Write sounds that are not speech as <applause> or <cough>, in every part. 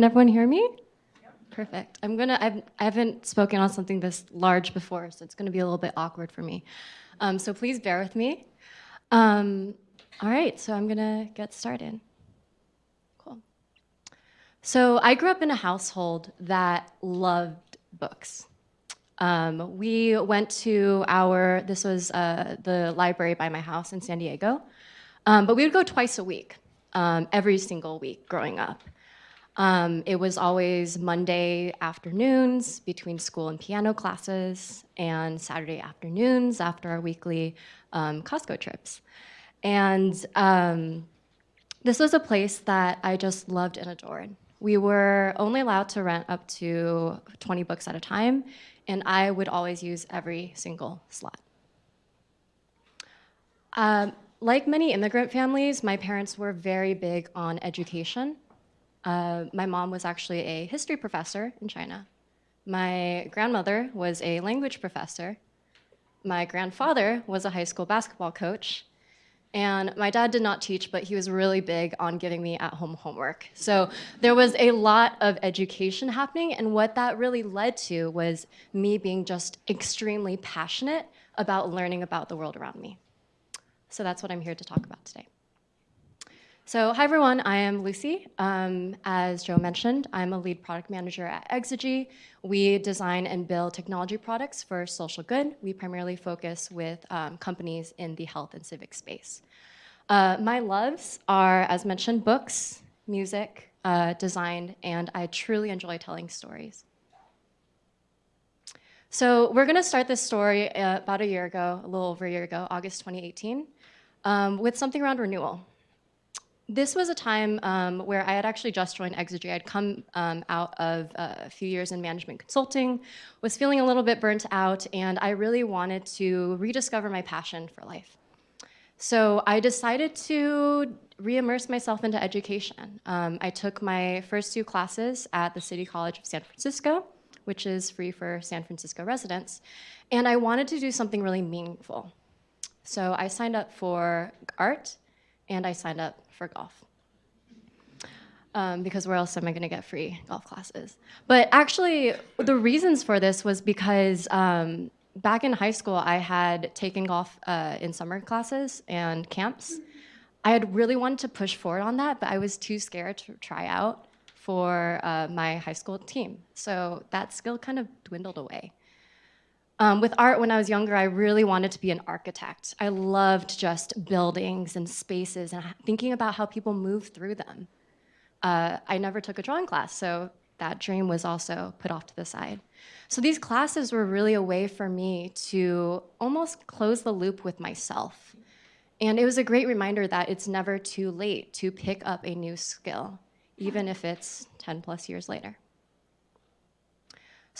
Can everyone hear me? Perfect. I'm gonna, I've, I haven't spoken on something this large before, so it's gonna be a little bit awkward for me. Um, so please bear with me. Um, all right, so I'm gonna get started. Cool. So I grew up in a household that loved books. Um, we went to our, this was uh, the library by my house in San Diego, um, but we would go twice a week, um, every single week growing up. Um, it was always Monday afternoons between school and piano classes and Saturday afternoons after our weekly um, Costco trips. And um, this was a place that I just loved and adored. We were only allowed to rent up to 20 books at a time, and I would always use every single slot. Um, like many immigrant families, my parents were very big on education. Uh, my mom was actually a history professor in China. My grandmother was a language professor. My grandfather was a high school basketball coach. And my dad did not teach, but he was really big on giving me at-home homework. So there was a lot of education happening, and what that really led to was me being just extremely passionate about learning about the world around me. So that's what I'm here to talk about today. So hi everyone, I am Lucy. Um, as Joe mentioned, I'm a lead product manager at Exygy. We design and build technology products for social good. We primarily focus with um, companies in the health and civic space. Uh, my loves are, as mentioned, books, music, uh, design, and I truly enjoy telling stories. So we're gonna start this story uh, about a year ago, a little over a year ago, August 2018, um, with something around renewal this was a time um, where I had actually just joined Exygy. I'd come um, out of uh, a few years in management consulting, was feeling a little bit burnt out, and I really wanted to rediscover my passion for life. So I decided to re-immerse myself into education. Um, I took my first two classes at the City College of San Francisco, which is free for San Francisco residents, and I wanted to do something really meaningful. So I signed up for art, and I signed up for golf. Um, because where else am I going to get free golf classes? But actually, the reasons for this was because um, back in high school, I had taken golf uh, in summer classes and camps. I had really wanted to push forward on that, but I was too scared to try out for uh, my high school team. So that skill kind of dwindled away. Um, with art, when I was younger, I really wanted to be an architect. I loved just buildings and spaces and thinking about how people move through them. Uh, I never took a drawing class, so that dream was also put off to the side. So these classes were really a way for me to almost close the loop with myself. And it was a great reminder that it's never too late to pick up a new skill, even if it's 10 plus years later.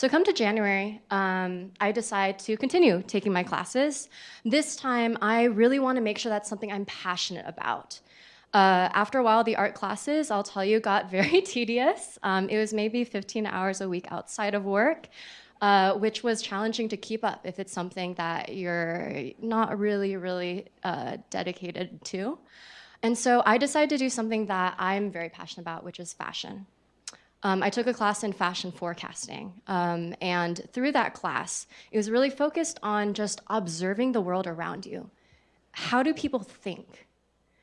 So come to January, um, I decide to continue taking my classes. This time, I really want to make sure that's something I'm passionate about. Uh, after a while, the art classes, I'll tell you, got <laughs> very tedious. Um, it was maybe 15 hours a week outside of work, uh, which was challenging to keep up if it's something that you're not really, really uh, dedicated to. And so I decided to do something that I'm very passionate about, which is fashion. Um, I took a class in fashion forecasting, um, and through that class, it was really focused on just observing the world around you. How do people think?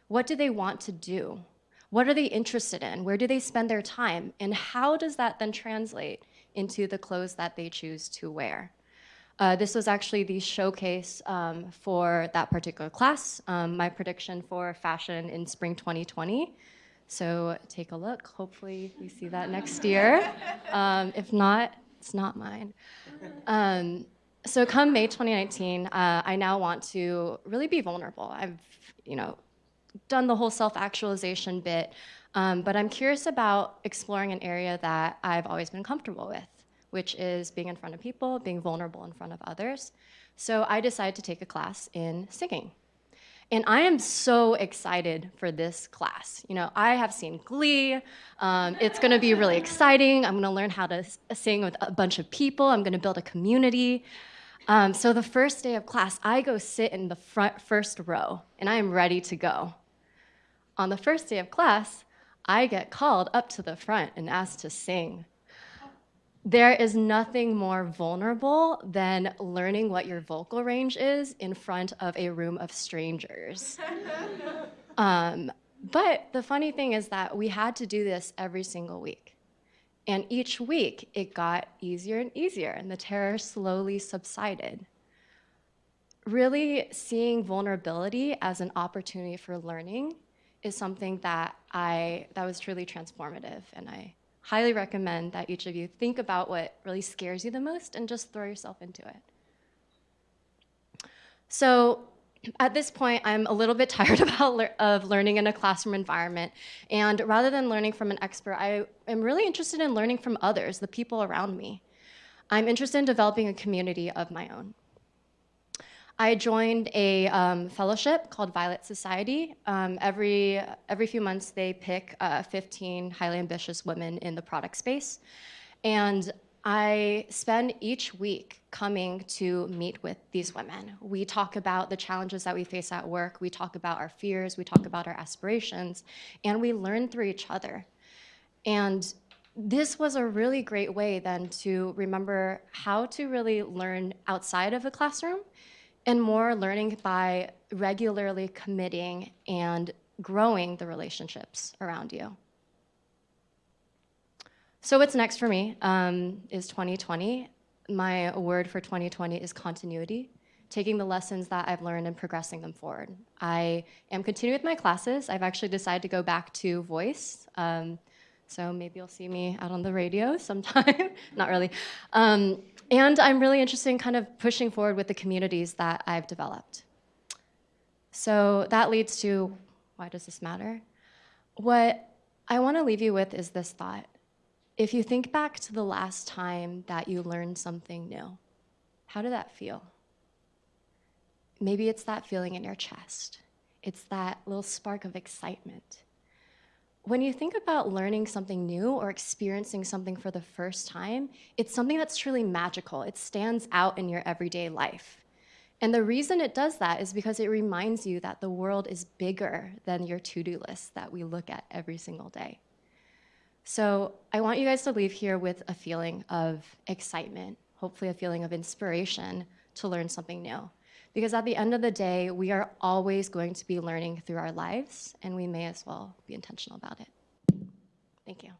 What do they want to do? What are they interested in? Where do they spend their time? And how does that then translate into the clothes that they choose to wear? Uh, this was actually the showcase um, for that particular class, um, my prediction for fashion in spring 2020. So take a look. Hopefully we see that next year. Um, if not, it's not mine. Um, so come May 2019, uh, I now want to really be vulnerable. I've, you know, done the whole self-actualization bit, um, but I'm curious about exploring an area that I've always been comfortable with, which is being in front of people, being vulnerable in front of others. So I decided to take a class in singing. And I am so excited for this class. You know, I have seen Glee. Um, it's gonna be really exciting. I'm gonna learn how to sing with a bunch of people. I'm gonna build a community. Um, so the first day of class, I go sit in the front first row and I am ready to go. On the first day of class, I get called up to the front and asked to sing. There is nothing more vulnerable than learning what your vocal range is in front of a room of strangers. <laughs> um, but the funny thing is that we had to do this every single week. And each week it got easier and easier, and the terror slowly subsided. Really seeing vulnerability as an opportunity for learning is something that I that was truly transformative, and I highly recommend that each of you think about what really scares you the most and just throw yourself into it. So at this point, I'm a little bit <laughs> tired about le of learning in a classroom environment. And rather than learning from an expert, I am really interested in learning from others, the people around me. I'm interested in developing a community of my own. I joined a um, fellowship called Violet Society. Um, every, every few months, they pick uh, 15 highly ambitious women in the product space. And I spend each week coming to meet with these women. We talk about the challenges that we face at work, we talk about our fears, we talk about our aspirations, and we learn through each other. And this was a really great way then to remember how to really learn outside of a classroom and more learning by regularly committing and growing the relationships around you. So what's next for me um, is 2020. My word for 2020 is continuity, taking the lessons that I've learned and progressing them forward. I am continuing with my classes. I've actually decided to go back to voice. Um, so maybe you'll see me out on the radio <laughs> sometime, not really. Um, and I'm really interested in kind of pushing forward with the communities that I've developed. So that leads to, why does this matter? What I wanna leave you with is this thought. If you think back to the last time that you learned something new, how did that feel? Maybe it's that feeling in your chest. It's that little spark of excitement when you think about learning something new or experiencing something for the first time, it's something that's truly magical. It stands out in your everyday life. And the reason it does that is because it reminds you that the world is bigger than your to-do list that we look at every single day. So I want you guys to leave here with a feeling of excitement, hopefully a feeling of inspiration to learn something new. Because at the end of the day, we are always going to be learning through our lives, and we may as well be intentional about it. Thank you.